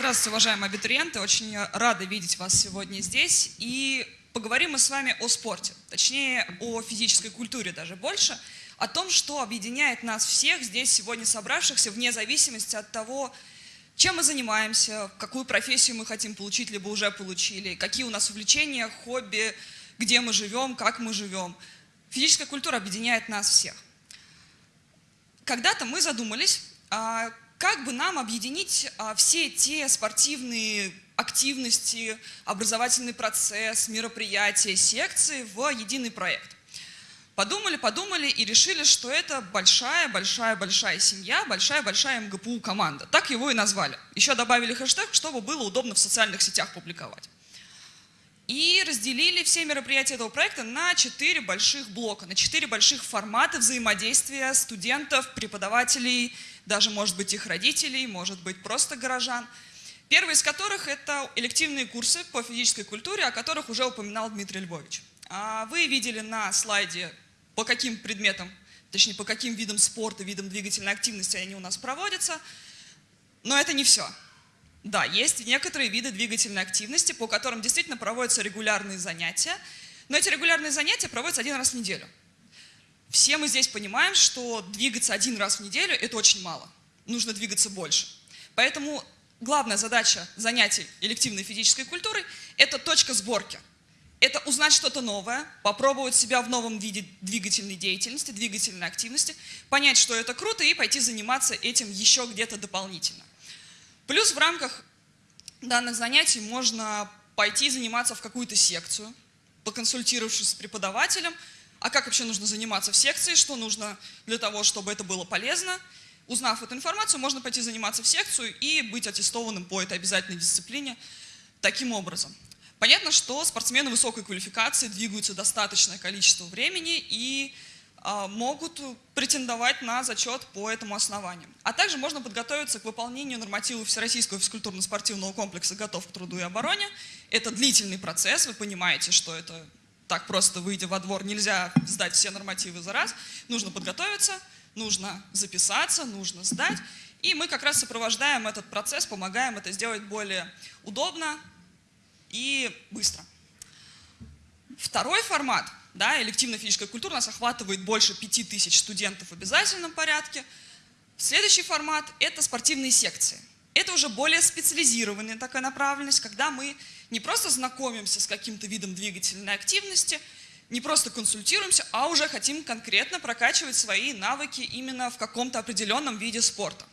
Здравствуйте, уважаемые абитуриенты. Очень рада видеть вас сегодня здесь. И поговорим мы с вами о спорте, точнее о физической культуре даже больше, о том, что объединяет нас всех здесь сегодня собравшихся вне зависимости от того, чем мы занимаемся, какую профессию мы хотим получить, либо уже получили, какие у нас увлечения, хобби, где мы живем, как мы живем. Физическая культура объединяет нас всех. Когда-то мы задумались, а, как бы нам объединить а, все те спортивные активности, образовательный процесс, мероприятия, секции в единый проект. Подумали, подумали и решили, что это большая-большая-большая семья, большая-большая МГПУ команда. Так его и назвали. Еще добавили хэштег, чтобы было удобно в социальных сетях публиковать. И разделили все мероприятия этого проекта на четыре больших блока, на четыре больших формата взаимодействия студентов, преподавателей, даже, может быть, их родителей, может быть, просто горожан. Первый из которых – это элективные курсы по физической культуре, о которых уже упоминал Дмитрий Львович. А вы видели на слайде по каким предметам, точнее, по каким видам спорта, видам двигательной активности они у нас проводятся. Но это не все. Да, есть некоторые виды двигательной активности, по которым действительно проводятся регулярные занятия, но эти регулярные занятия проводятся один раз в неделю. Все мы здесь понимаем, что двигаться один раз в неделю – это очень мало. Нужно двигаться больше. Поэтому главная задача занятий элективной физической культурой – это точка сборки – это узнать что-то новое, попробовать себя в новом виде двигательной деятельности, двигательной активности, понять, что это круто и пойти заниматься этим еще где-то дополнительно. Плюс в рамках данных занятий можно пойти заниматься в какую-то секцию, поконсультировавшись с преподавателем, а как вообще нужно заниматься в секции, что нужно для того, чтобы это было полезно. Узнав эту информацию, можно пойти заниматься в секцию и быть аттестованным по этой обязательной дисциплине таким образом. Понятно, что спортсмены высокой квалификации двигаются достаточное количество времени и а, могут претендовать на зачет по этому основанию. А также можно подготовиться к выполнению нормативов Всероссийского физкультурно-спортивного комплекса «Готов к труду и обороне». Это длительный процесс, вы понимаете, что это так просто выйдя во двор нельзя сдать все нормативы за раз. Нужно подготовиться, нужно записаться, нужно сдать. И мы как раз сопровождаем этот процесс, помогаем это сделать более удобно, и быстро. Второй формат, да, элективная физическая культура, нас охватывает больше 5000 студентов в обязательном порядке. Следующий формат – это спортивные секции. Это уже более специализированная такая направленность, когда мы не просто знакомимся с каким-то видом двигательной активности, не просто консультируемся, а уже хотим конкретно прокачивать свои навыки именно в каком-то определенном виде спорта.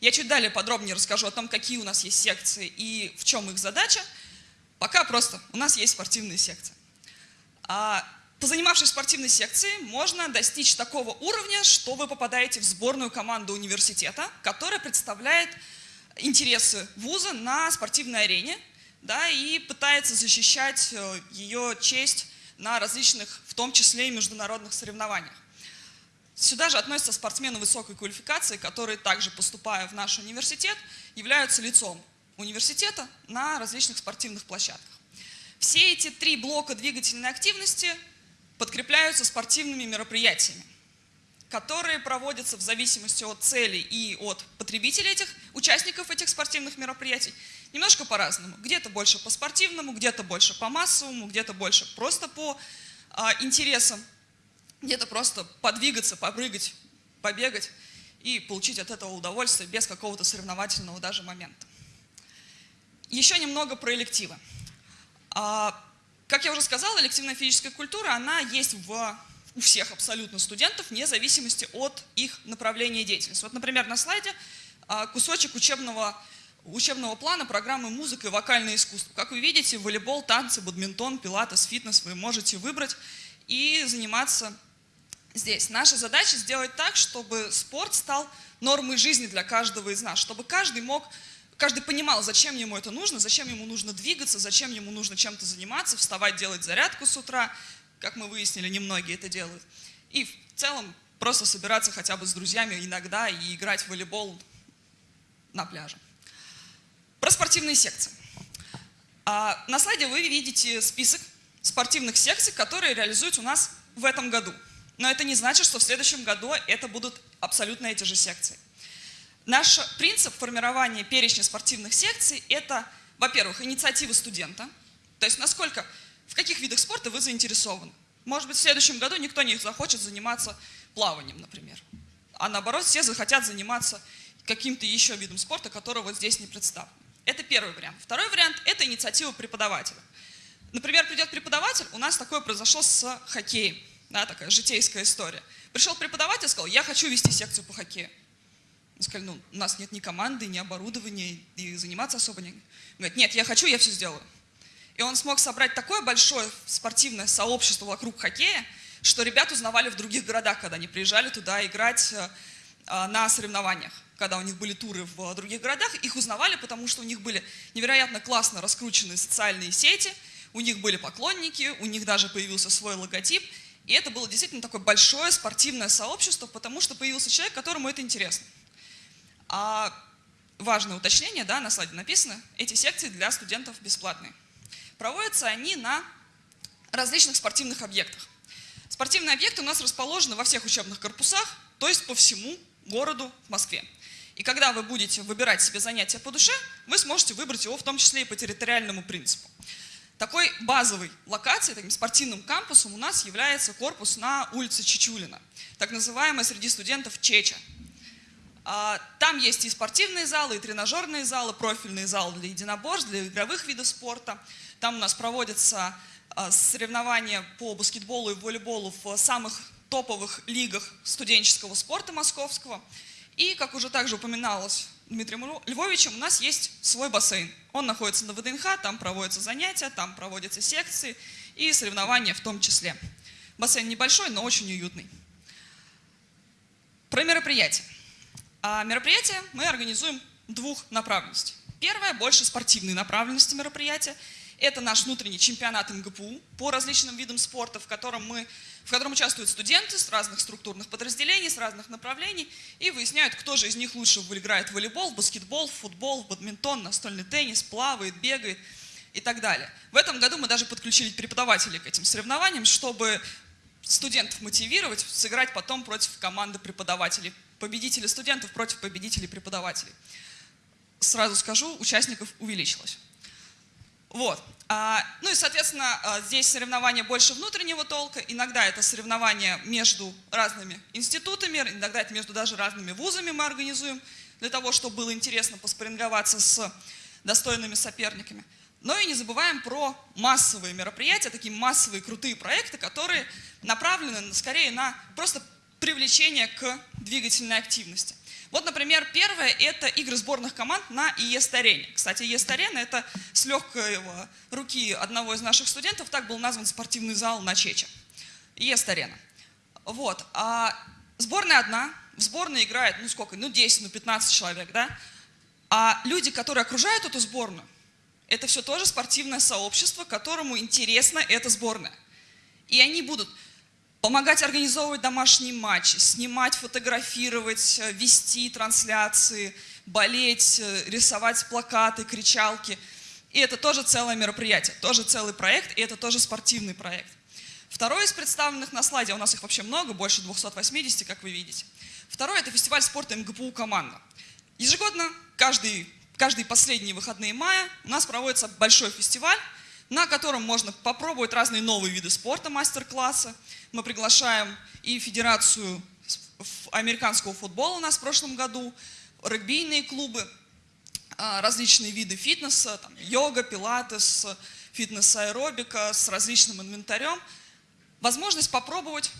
Я чуть далее подробнее расскажу о том, какие у нас есть секции и в чем их задача – Пока просто у нас есть спортивные секции. А, позанимавшись спортивной секции, можно достичь такого уровня, что вы попадаете в сборную команду университета, которая представляет интересы вуза на спортивной арене да, и пытается защищать э, ее честь на различных, в том числе и международных соревнованиях. Сюда же относятся спортсмены высокой квалификации, которые также, поступая в наш университет, являются лицом университета на различных спортивных площадках. Все эти три блока двигательной активности подкрепляются спортивными мероприятиями, которые проводятся в зависимости от целей и от потребителей этих, участников этих спортивных мероприятий, немножко по-разному. Где-то больше по спортивному, где-то больше по массовому, где-то больше просто по а, интересам, где-то просто подвигаться, попрыгать, побегать и получить от этого удовольствие без какого-то соревновательного даже момента. Еще немного про элективы. А, как я уже сказала, элективная физическая культура, она есть в, у всех абсолютно студентов, вне зависимости от их направления деятельности. Вот, например, на слайде а, кусочек учебного, учебного плана программы «Музыка и вокальное искусство». Как вы видите, волейбол, танцы, бадминтон, пилатес, фитнес вы можете выбрать и заниматься здесь. Наша задача сделать так, чтобы спорт стал нормой жизни для каждого из нас, чтобы каждый мог каждый понимал, зачем ему это нужно, зачем ему нужно двигаться, зачем ему нужно чем-то заниматься, вставать, делать зарядку с утра. Как мы выяснили, немногие это делают. И в целом просто собираться хотя бы с друзьями иногда и играть в волейбол на пляже. Про спортивные секции. А на слайде вы видите список спортивных секций, которые реализуются у нас в этом году. Но это не значит, что в следующем году это будут абсолютно эти же секции. Наш принцип формирования перечня спортивных секций – это, во-первых, инициатива студента, то есть насколько, в каких видах спорта вы заинтересованы. Может быть, в следующем году никто не захочет заниматься плаванием, например. А наоборот, все захотят заниматься каким-то еще видом спорта, который вот здесь не представлен. Это первый вариант. Второй вариант – это инициатива преподавателя. Например, придет преподаватель, у нас такое произошло с хоккеем, да, такая житейская история. Пришел преподаватель сказал, я хочу вести секцию по хоккею. Мы сказали, ну, у нас нет ни команды, ни оборудования, и заниматься особо не... Он говорит, нет, я хочу, я все сделаю. И он смог собрать такое большое спортивное сообщество вокруг хоккея, что ребят узнавали в других городах, когда они приезжали туда играть э, а, на соревнованиях. Когда у них были туры в других городах, их узнавали, потому что у них были невероятно классно раскрученные социальные сети, у них были поклонники, у них даже появился свой логотип. И это было действительно такое большое спортивное сообщество, потому что появился человек, которому это интересно. А важное уточнение, да, на слайде написано, эти секции для студентов бесплатные. Проводятся они на различных спортивных объектах. Спортивные объекты у нас расположены во всех учебных корпусах, то есть по всему городу в Москве. И когда вы будете выбирать себе занятие по душе, вы сможете выбрать его в том числе и по территориальному принципу. Такой базовой локацией, таким спортивным кампусом у нас является корпус на улице Чичулина, так называемая среди студентов Чеча. А, там есть и спортивные залы, и тренажерные залы, профильные залы для единоборств, для игровых видов спорта. Там у нас проводятся а, соревнования по баскетболу и волейболу в самых топовых лигах студенческого спорта московского. И, как уже также упоминалось Дмитрием Львовичем, у нас есть свой бассейн. Он находится на ВДНХ, там проводятся занятия, там проводятся секции и соревнования в том числе. Бассейн небольшой, но очень уютный. Про мероприятия. А мероприятия мы организуем двух направленностей. Первое – больше спортивной направленности мероприятия. Это наш внутренний чемпионат МГПУ по различным видам спорта, в котором, мы, в котором участвуют студенты с разных структурных подразделений, с разных направлений, и выясняют, кто же из них лучше играет в волейбол, баскетбол, футбол, бадминтон, настольный теннис, плавает, бегает и так далее. В этом году мы даже подключили преподавателей к этим соревнованиям, чтобы студентов мотивировать, сыграть потом против команды преподавателей победителей студентов против победителей преподавателей. Сразу скажу, участников увеличилось. Вот. А, ну и, соответственно, а, здесь соревнования больше внутреннего толка. Иногда это соревнования между разными институтами, иногда это между даже разными вузами мы организуем, для того, чтобы было интересно поспоринговаться с достойными соперниками. Но и не забываем про массовые мероприятия, такие массовые крутые проекты, которые направлены скорее на просто привлечение к двигательной активности. Вот, например, первое – это игры сборных команд на ИЕС-арене. Кстати, ИЕС-арена – это с легкой руки одного из наших студентов, так был назван спортивный зал на Чече. ИЕС-арена. Вот. А сборная одна, в сборной играет, ну сколько, ну 10, ну 15 человек, да? А люди, которые окружают эту сборную, это все тоже спортивное сообщество, которому интересна эта сборная. И они будут помогать организовывать домашние матчи, снимать, фотографировать, э, вести трансляции, болеть, э, рисовать плакаты, кричалки. И это тоже целое мероприятие, тоже целый проект, и это тоже спортивный проект. Второй из представленных на слайде, у нас их вообще много, больше 280, как вы видите. Второй – это фестиваль спорта МГПУ «Команда». Ежегодно, каждый, каждые последние выходные мая у нас проводится большой фестиваль, на котором можно попробовать разные новые виды спорта, мастер-классы. Мы приглашаем и Федерацию американского футбола у нас в прошлом году, регбийные клубы, а, различные виды фитнеса, там, йога, пилатес, фитнес-аэробика с различным инвентарем. Возможность попробовать,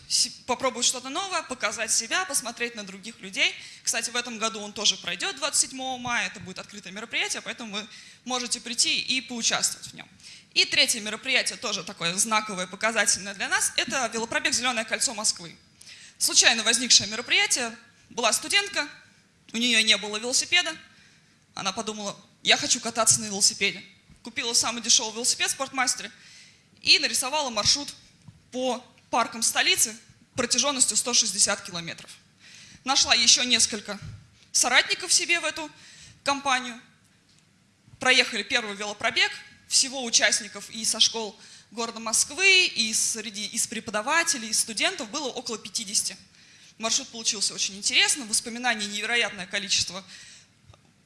попробовать что-то новое, показать себя, посмотреть на других людей. Кстати, в этом году он тоже пройдет 27 мая, это будет открытое мероприятие, поэтому вы можете прийти и поучаствовать в нем. И третье мероприятие, тоже такое знаковое, показательное для нас, это велопробег «Зеленое кольцо Москвы». Случайно возникшее мероприятие, была студентка, у нее не было велосипеда, она подумала, я хочу кататься на велосипеде. Купила самый дешевый велосипед в спортмастере и нарисовала маршрут по паркам столицы протяженностью 160 километров. Нашла еще несколько соратников себе в эту компанию, проехали первый велопробег, всего участников и со школ города Москвы, и среди из преподавателей, и студентов было около 50. Маршрут получился очень интересным, воспоминаний невероятное количество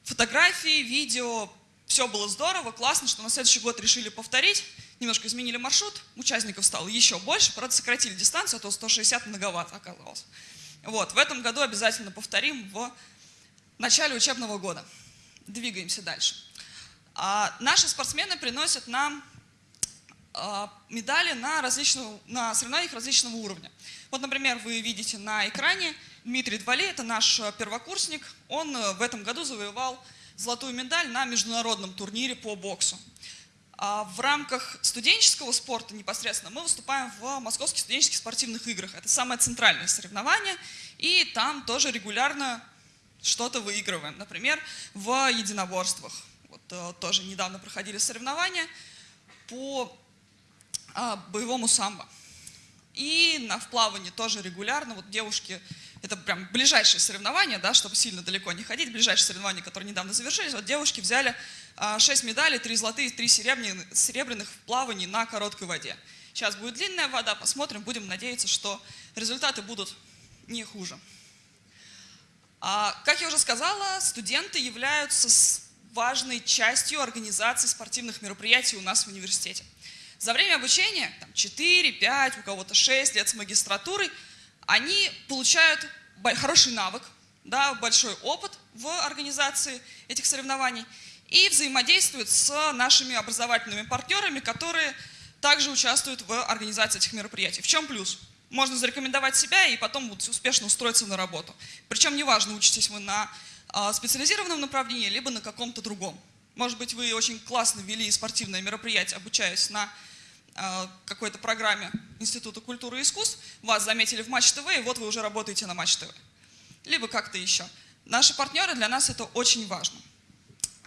фотографий, видео, все было здорово, классно, что на следующий год решили повторить, немножко изменили маршрут, участников стало еще больше, правда сократили дистанцию, а то 160 многовато оказалось. Вот, в этом году обязательно повторим в начале учебного года. Двигаемся дальше. А, наши спортсмены приносят нам а, медали на, различного, на соревнованиях различного уровня. Вот, например, вы видите на экране Дмитрий Двали, это наш первокурсник. Он э, в этом году завоевал золотую медаль на международном турнире по боксу. А в рамках студенческого спорта непосредственно мы выступаем в Московских студенческих спортивных играх. Это самое центральное соревнование, и там тоже регулярно что-то выигрываем. Например, в единоборствах. Вот, э, тоже недавно проходили соревнования по а, боевому самбо. И на вплавании тоже регулярно. Вот девушки, это прям ближайшие соревнования, да, чтобы сильно далеко не ходить, ближайшие соревнования, которые недавно завершились. Вот девушки взяли 6 а, медалей, 3 золотые, 3 серебряных, в плавании на короткой воде. Сейчас будет длинная вода, посмотрим, будем надеяться, что результаты будут не хуже. А, как я уже сказала, студенты являются важной частью организации спортивных мероприятий у нас в университете. За время обучения, там, 4, 5, у кого-то 6 лет с магистратурой, они получают хороший навык, да, большой опыт в организации этих соревнований и взаимодействуют с нашими образовательными партнерами, которые также участвуют в организации этих мероприятий. В чем плюс? Можно зарекомендовать себя и потом успешно устроиться на работу. Причем неважно, учитесь вы на а, специализированном направлении, либо на каком-то другом. Может быть, вы очень классно вели спортивное мероприятие, обучаясь на а, какой-то программе Института культуры и искусств, вас заметили в Матч ТВ, и вот вы уже работаете на Матч ТВ. Либо как-то еще. Наши партнеры, для нас это очень важно.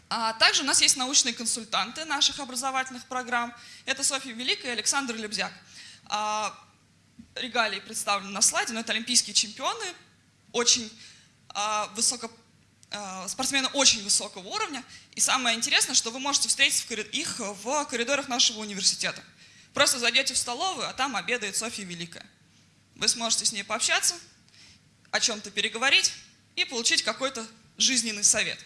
А также у нас есть научные консультанты наших образовательных программ. Это Софья Великая и Александр Лебзяк. А, регалии представлены на слайде, но это олимпийские чемпионы, очень а, высоко, спортсмены очень высокого уровня. И самое интересное, что вы можете встретить их в коридорах нашего университета. Просто зайдете в столовую, а там обедает Софья Великая. Вы сможете с ней пообщаться, о чем-то переговорить и получить какой-то жизненный совет.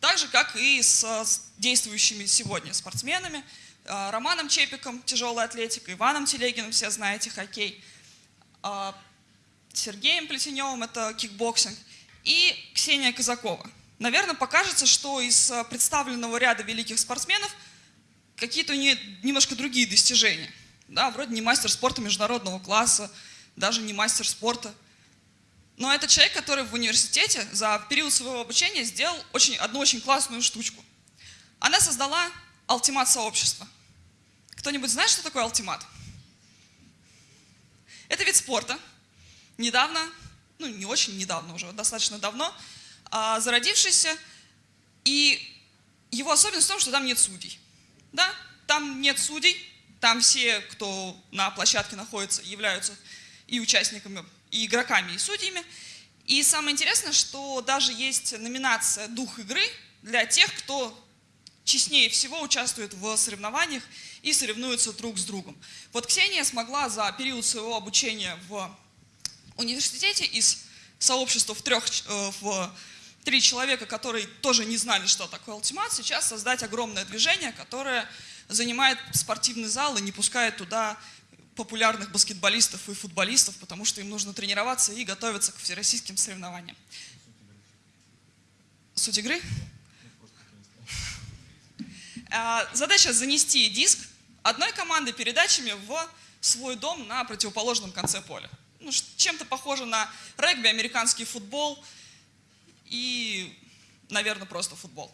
Так же, как и с действующими сегодня спортсменами. А, Романом Чепиком, тяжелая атлетика, Иваном Телегиным, все знаете, хоккей. А, Сергеем Плетеневым, это кикбоксинг. И Ксения Казакова. Наверное, покажется, что из представленного ряда великих спортсменов какие-то у нее немножко другие достижения. Да, вроде не мастер спорта международного класса, даже не мастер спорта – но это человек, который в университете за период своего обучения сделал очень, одну очень классную штучку. Она создала алтимат сообщества. Кто-нибудь знает, что такое алтимат? Это вид спорта. Недавно, ну не очень недавно уже, достаточно давно, а, зародившийся. И его особенность в том, что там нет судей. Да? Там нет судей, там все, кто на площадке находится, являются и участниками и игроками, и судьями. И самое интересное, что даже есть номинация «Дух игры» для тех, кто честнее всего участвует в соревнованиях и соревнуется друг с другом. Вот Ксения смогла за период своего обучения в университете из сообщества в, трех, э, в три человека, которые тоже не знали, что такое ультимат, сейчас создать огромное движение, которое занимает спортивный зал и не пускает туда популярных баскетболистов и футболистов, потому что им нужно тренироваться и готовиться к всероссийским соревнованиям. Суть игры? А, задача занести диск одной команды передачами в свой дом на противоположном конце поля. Ну, чем-то похоже на регби, американский футбол и, наверное, просто футбол.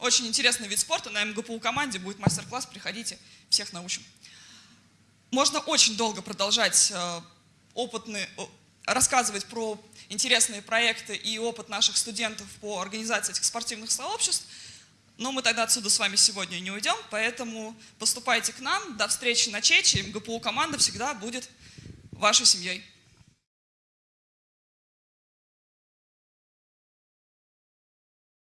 Очень интересный вид спорта. На МГПУ команде будет мастер-класс. Приходите, всех научим. Можно очень долго продолжать э, опытные, рассказывать про интересные проекты и опыт наших студентов по организации этих спортивных сообществ, но мы тогда отсюда с вами сегодня не уйдем, поэтому поступайте к нам. До встречи на ЧЕЧе. МГПУ команда всегда будет вашей семьей.